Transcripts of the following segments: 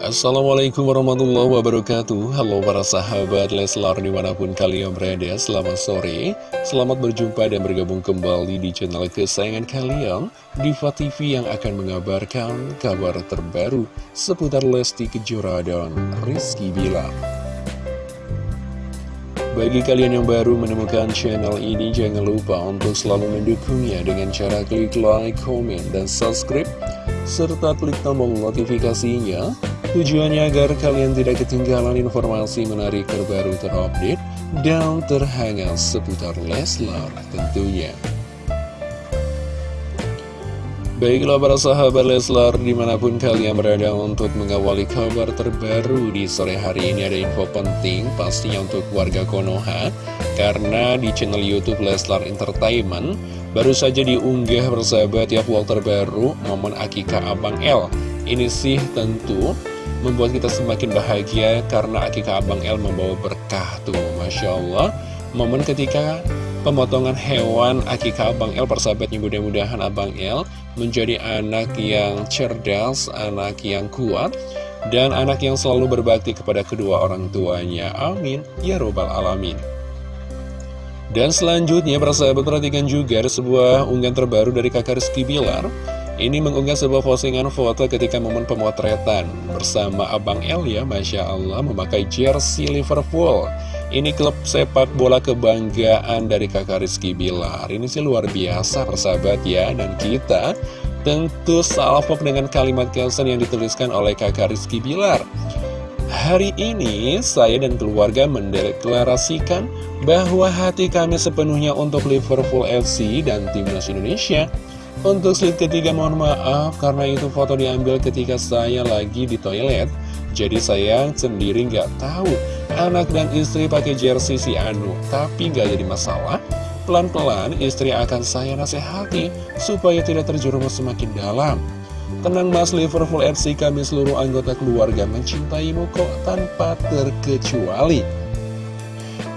Assalamualaikum warahmatullahi wabarakatuh. Halo para sahabat Leslar di mana pun kalian berada Selamat sore. Selamat berjumpa dan bergabung kembali di channel kesayangan kalian Diva TV yang akan mengabarkan kabar terbaru Seputar Lesti Kejora dan Rizky Bilar. Bagi kalian yang baru menemukan channel ini, jangan lupa untuk selalu mendukungnya dengan cara klik like, comment, dan subscribe, serta klik tombol notifikasinya Tujuannya agar kalian tidak ketinggalan informasi menarik terbaru terupdate dan terhangat seputar Leslar tentunya. Baiklah para sahabat Leslar di mana pun kalian berada untuk mengawali kabar terbaru di sore hari ini ada info penting pastinya untuk warga Konoha karena di channel Youtube Leslar Entertainment baru saja diunggah persahabat ya vlog terbaru momen akikah Abang L ini sih tentu membuat kita semakin bahagia karena akikah Abang El membawa berkah tuh Masya Allah. Momen ketika pemotongan hewan akikah Abang El persahabatnya mudah-mudahan Abang El menjadi anak yang cerdas, anak yang kuat dan anak yang selalu berbakti kepada kedua orang tuanya. Amin. Ya robbal alamin. Dan selanjutnya persahabat perhatikan juga sebuah unggahan terbaru dari kakak Rizky Bilar ini mengunggah sebuah postingan foto ketika momen pemotretan bersama Abang El ya, Masya Allah, memakai jersey Liverpool. Ini klub sepak bola kebanggaan dari kakak Rizky Bilar. Ini sih luar biasa persahabat ya, dan kita tentu salvok dengan kalimat caption yang dituliskan oleh kakak Rizky Bilar. Hari ini saya dan keluarga mendeklarasikan bahwa hati kami sepenuhnya untuk Liverpool FC dan Timnas Indonesia. Untuk slide ketiga mohon maaf karena itu foto diambil ketika saya lagi di toilet. Jadi saya sendiri nggak tahu anak dan istri pakai jersey si Anu Tapi nggak jadi masalah. Pelan-pelan istri akan saya nasihati supaya tidak terjerumus semakin dalam. Tenang mas Liverpool FC kami seluruh anggota keluarga mencintaimu kok tanpa terkecuali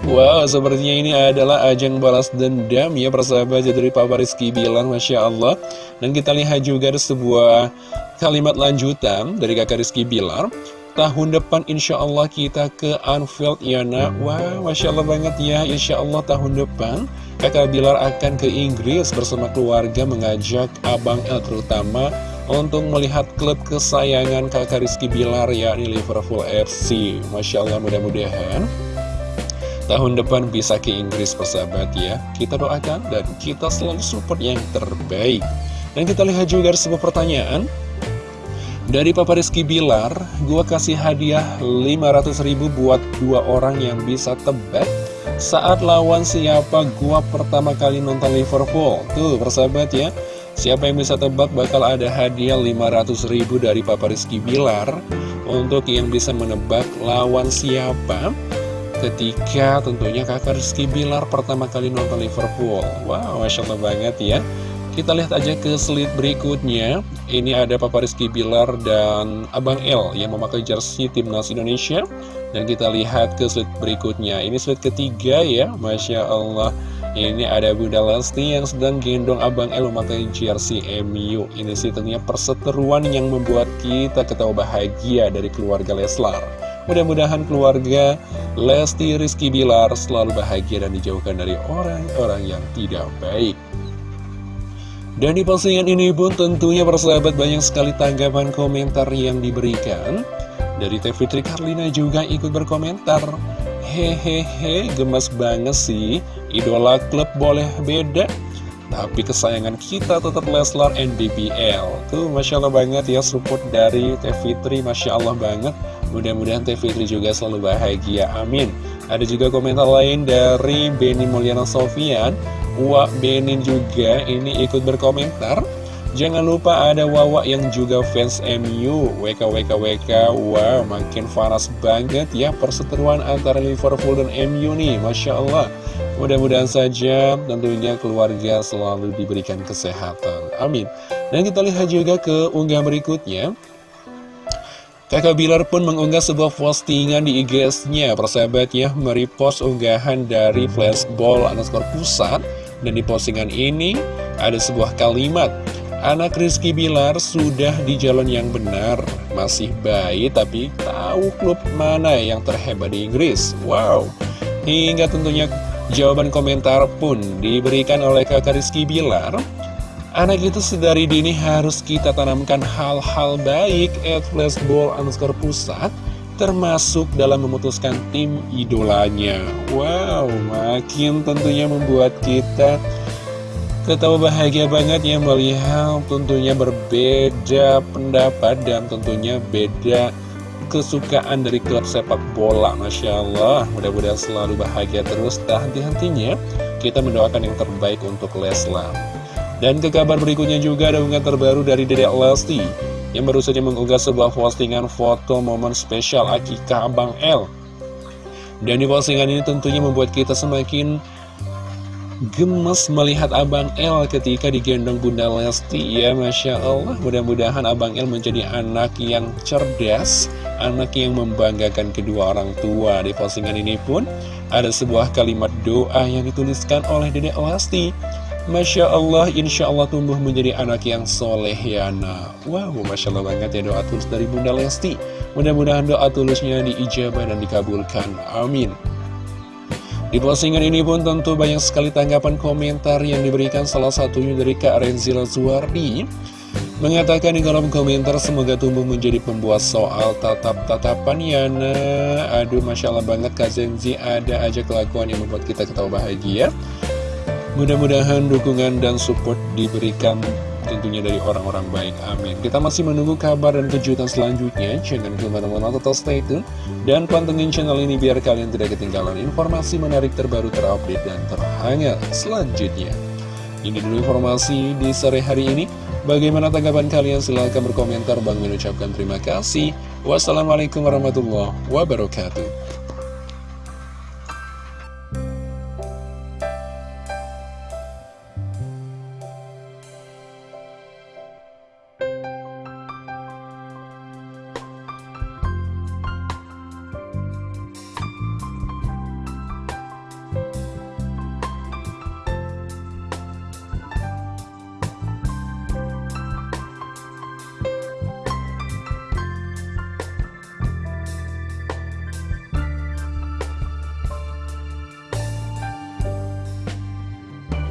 Wow, sepertinya ini adalah ajang balas dendam ya persahabat. Dari Papa Rizky bilang Masya Allah. Dan kita lihat juga ada sebuah kalimat lanjutan dari kakak Rizky Bilar. Tahun depan insya Allah kita ke Anfield ya nak. Wow, Masya Allah banget ya. Insya Allah tahun depan kakak Bilar akan ke Inggris bersama keluarga mengajak Abang El terutama untuk melihat klub kesayangan kakak Rizky Bilar yakni Liverpool FC Masya Allah mudah-mudahan tahun depan bisa ke Inggris persahabat ya. Kita doakan dan kita selalu support yang terbaik. Dan kita lihat juga sebuah pertanyaan. Dari Papa Rizky Bilar Gua kasih hadiah 500 ribu buat dua orang yang bisa tebak Saat lawan siapa gua pertama kali nonton Liverpool? Tuh persahabat ya. Siapa yang bisa tebak bakal ada hadiah 500 ribu dari Papa Rizky Bilar Untuk yang bisa menebak lawan siapa ketika tentunya kakak Rizky Bilar pertama kali nonton Liverpool. Wow, Masya Allah banget ya. Kita lihat aja ke slide berikutnya. Ini ada Papa Rizky Bilar dan Abang L yang memakai jersey timnas Indonesia. Dan kita lihat ke slide berikutnya. Ini slide ketiga ya, Masya Allah. Ini ada Bunda Lesti yang sedang gendong Abang El memakai jersey MU Ini sih tentunya perseteruan yang membuat kita ketawa bahagia dari keluarga Leslar. Mudah-mudahan keluarga Lesti Rizky Bilar selalu bahagia dan dijauhkan dari orang-orang yang tidak baik. Dan di postingan ini pun tentunya persahabat banyak sekali tanggapan komentar yang diberikan. Dari Teh Fitri Karlina juga ikut berkomentar. Hehehe, gemes banget sih, idola klub boleh beda. Tapi kesayangan kita tetap Leslar NBBL. Tuh, Masya Allah banget ya support dari Teh Fitri, Masya Allah banget. Mudah-mudahan Teh Fitri juga selalu bahagia, amin. Ada juga komentar lain dari Benny Mulyana Sofian. Wak Benin juga ini ikut berkomentar. Jangan lupa ada Wawa yang juga fans MU WKWKWK Wow makin panas banget ya perseteruan antara Liverpool dan MU nih. Masya Allah. Mudah-mudahan saja tentunya keluarga selalu diberikan kesehatan. Amin. Dan kita lihat juga ke unggah berikutnya Kakak Bilar pun mengunggah sebuah postingan di IG-nya Persahabat ya, merepost unggahan dari flashball underscore pusat. Dan di postingan ini ada sebuah kalimat Anak Rizky Bilar sudah di jalan yang benar. Masih bayi tapi tahu klub mana yang terhebat di Inggris. Wow. Hingga tentunya jawaban komentar pun diberikan oleh kakak Rizky Bilar Anak itu sedari dini harus kita tanamkan hal-hal baik at flashball underscore pusat Termasuk dalam memutuskan tim idolanya. Wow, makin tentunya membuat kita Ketawa bahagia banget ya melihat tentunya berbeda pendapat dan tentunya beda kesukaan dari klub sepak bola Masya Allah. Mudah-mudahan selalu bahagia terus. Tak henti-hentinya kita mendoakan yang terbaik untuk Leslar dan ke kabar berikutnya juga ada unggahan terbaru dari Dedek Lesti yang baru saja mengunggah sebuah postingan foto momen spesial akikah Abang L. Dan di postingan ini tentunya membuat kita semakin gemes melihat Abang El ketika digendong Bunda Lesti ya Masya Allah. Mudah-mudahan Abang El menjadi anak yang cerdas anak yang membanggakan kedua orang tua. Di postingan ini pun ada sebuah kalimat doa yang dituliskan oleh Dedek Lesti Masya Allah, Insya Allah tumbuh menjadi anak yang soleh ya nak. Wow, Masya Allah banget ya doa tulus dari Bunda Lesti. Mudah-mudahan doa tulusnya diijabah dan dikabulkan. Amin. Di postingan ini pun tentu banyak sekali tanggapan komentar yang diberikan. Salah satunya dari Kak Renzila Zuardi Mengatakan di kolom komentar semoga tumbuh menjadi pembuat soal tatap-tatapan Yana Aduh Masya Allah banget Kak Zenzi. Ada aja kelakuan yang membuat kita ketawa bahagia Mudah-mudahan dukungan dan support diberikan tentunya dari orang-orang baik, amin. Kita masih menunggu kabar dan kejutan selanjutnya. Jangan ke mana-mana tetap stay tune. Dan pantengin channel ini biar kalian tidak ketinggalan informasi menarik terbaru terupdate dan terhangat selanjutnya. Ini dulu informasi di sore hari ini. Bagaimana tanggapan kalian? Silahkan berkomentar. Bang mengucapkan terima kasih. Wassalamualaikum warahmatullahi wabarakatuh